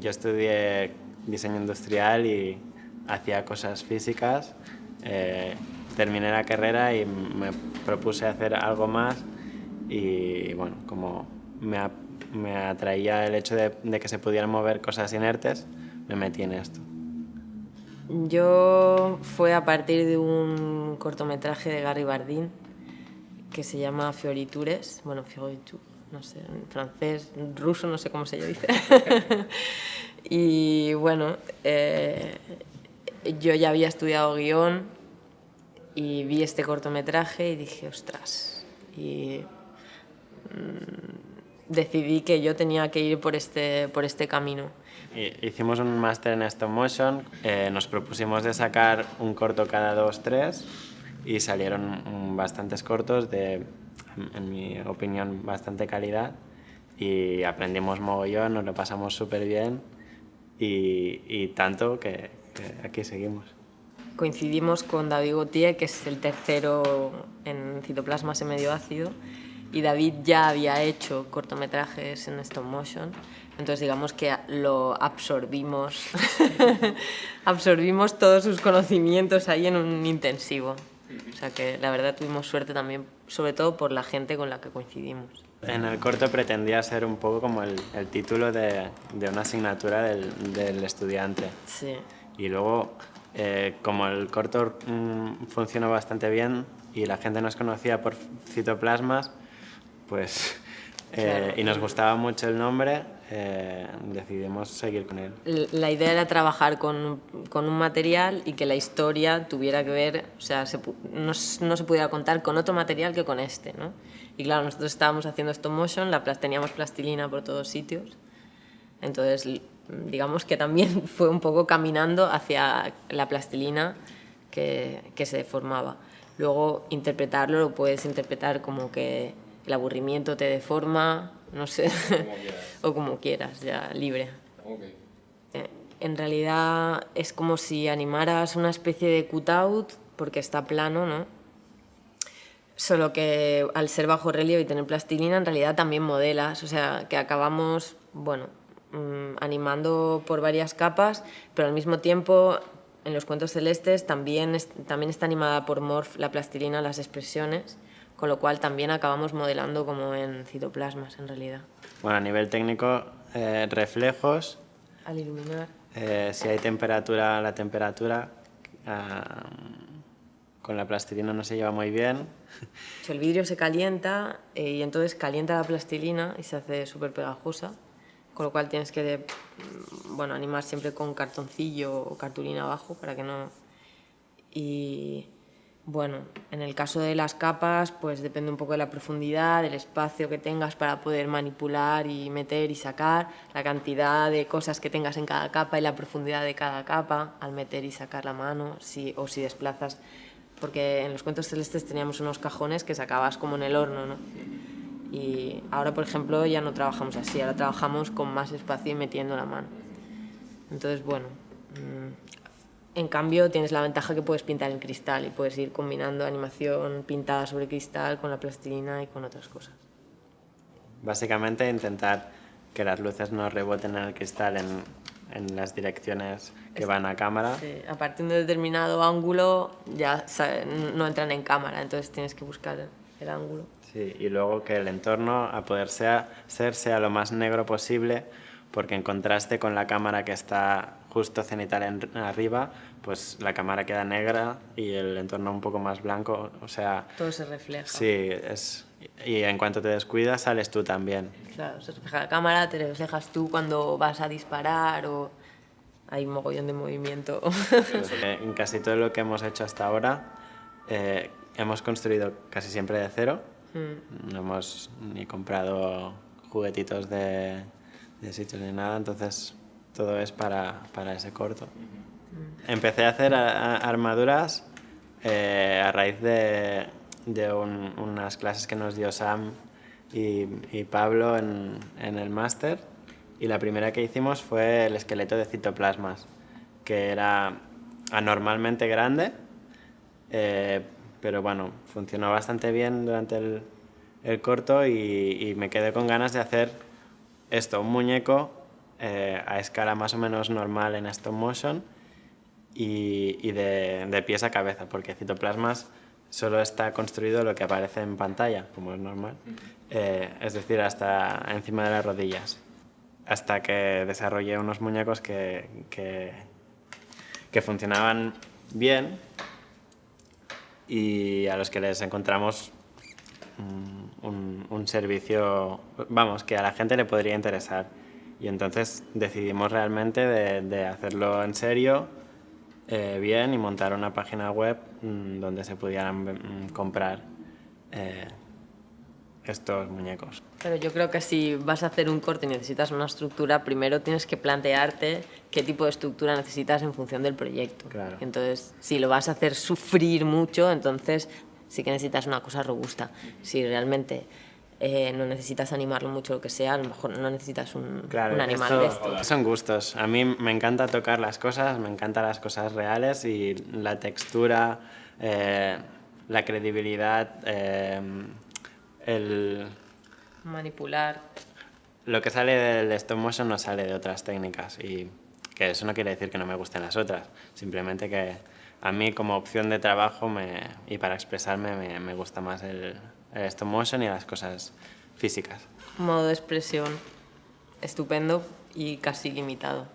yo estudié diseño industrial y hacía cosas físicas. Eh, terminé la carrera y me propuse hacer algo más y bueno, como me, me atraía el hecho de, de, que se pudieran mover cosas inertes, me metí en esto. Yo fue a partir de un cortometraje de Gary Bardin que se llama Fioritures, bueno, Fioritu, no sé, en francés, ruso, no sé cómo se dice. y bueno, eh, yo ya había estudiado guion y vi este cortometraje y dije, ostras, y mmm, decidí que yo tenía que ir por este, por este camino. Hicimos un máster en stop motion, eh, nos propusimos de sacar un corto cada dos, tres y salieron bastantes cortos de, en mi opinión, bastante calidad y aprendimos mogollón, nos lo pasamos súper bien y, y, tanto que, que aquí seguimos. Coincidimos con David Gautier, que es el tercero en citoplasma medio ácido, y David ya había hecho cortometrajes en stop motion, entonces digamos que lo absorbimos, absorbimos todos sus conocimientos ahí en un intensivo. O sea que la verdad tuvimos suerte también, sobre todo por la gente con la que coincidimos. En el corto pretendía ser un poco como el, el título de, de, una asignatura del, del estudiante. Sí. Y luego, eh, como el corto mmm, funcionó bastante bien y la gente nos conocía por citoplasmas, pues, eh, claro. y nos gustaba mucho el nombre, eh, decidimos seguir con él. La idea era trabajar con, con, un material y que la historia tuviera que ver, o sea, se, no, no, se pudiera contar con otro material que con este, ¿no? Y claro, nosotros estábamos haciendo stop motion, la, teníamos plastilina por todos sitios, entonces digamos que también fue un poco caminando hacia la plastilina que, que se formaba. Luego interpretarlo lo puedes interpretar como que el aburrimiento te deforma, no sé, como o como quieras, ya libre. Okay. Eh, en realidad es como si animaras una especie de cutout, porque está plano, ¿no? Solo que al ser bajo relieve y tener plastilina, en realidad también modelas, o sea, que acabamos, bueno, mmm, animando por varias capas, pero al mismo tiempo en los cuentos celestes también, es, también está animada por Morph la plastilina, las expresiones, con lo cual también acabamos modelando como en citoplasmas en realidad. Bueno, a nivel técnico, eh, reflejos. Al iluminar. Eh, si hay temperatura, la temperatura eh, con la plastilina no se lleva muy bien. El vidrio se calienta eh, y entonces calienta la plastilina y se hace súper pegajosa, con lo cual tienes que bueno, animar siempre con cartoncillo o cartulina abajo para que no... Y bueno, en el caso de las capas, pues depende un poco de la profundidad, del espacio que tengas para poder manipular y meter y sacar, la cantidad de cosas que tengas en cada capa y la profundidad de cada capa al meter y sacar la mano, si, o si desplazas, porque en los cuentos celestes teníamos unos cajones que sacabas como en el horno, ¿no? Y ahora, por ejemplo, ya no trabajamos así, ahora trabajamos con más espacio y metiendo la mano. Entonces, bueno, en cambio, tienes la ventaja que puedes pintar en cristal y puedes ir combinando animación pintada sobre cristal con la plastilina y con otras cosas. Básicamente, intentar que las luces no reboten en el cristal en, en las direcciones que van a cámara. Sí, a partir de un determinado ángulo ya no entran en cámara, entonces tienes que buscar el ángulo. Sí, y luego que el entorno, a poder sea, ser, sea lo más negro posible, porque en contraste con la cámara que está justo cenital en, arriba, pues la cámara queda negra y el entorno un poco más blanco, o sea... Todo se refleja. Sí, es, y en cuanto te descuidas sales tú también. Claro, se refleja la cámara, te reflejas tú cuando vas a disparar o hay un mogollón de movimiento. en casi todo lo que hemos hecho hasta ahora eh, hemos construido casi siempre de cero, mm. no hemos ni comprado juguetitos de, de sitios ni nada, entonces todo es para, para ese corto. Empecé a hacer a, a armaduras eh, a raíz de, de un, unas clases que nos dio Sam y, y Pablo en, en el máster y la primera que hicimos fue el esqueleto de citoplasmas, que era anormalmente grande, eh, pero bueno, funcionó bastante bien durante el, el corto y, y me quedé con ganas de hacer esto, un muñeco eh, a escala más o menos normal en stop motion y, y de, de, pies a cabeza, porque Citoplasmas solo está construido lo que aparece en pantalla, como es normal, eh, es decir, hasta encima de las rodillas, hasta que desarrollé unos muñecos que, que, que funcionaban bien y a los que les encontramos un, un, servicio, vamos, que a la gente le podría interesar. Y entonces decidimos realmente de, de hacerlo en serio, eh, bien, y montar una página web mmm, donde se pudieran mmm, comprar eh, estos muñecos. Pero yo creo que si vas a hacer un corte y necesitas una estructura, primero tienes que plantearte qué tipo de estructura necesitas en función del proyecto. Claro. Entonces, si lo vas a hacer sufrir mucho, entonces sí que necesitas una cosa robusta. Si realmente eh, no necesitas animarlo mucho, lo que sea, a lo mejor no necesitas un, claro, un animal esto, de esto. Son gustos. A mí me encanta tocar las cosas, me encantan las cosas reales y la textura, eh, la credibilidad, eh, el... Manipular. Lo que sale del stop motion no sale de otras técnicas y que eso no quiere decir que no me gusten las otras, simplemente que a mí como opción de trabajo me, y para expresarme me, me gusta más el, el stop motion y las cosas físicas. Modo de expresión estupendo y casi limitado.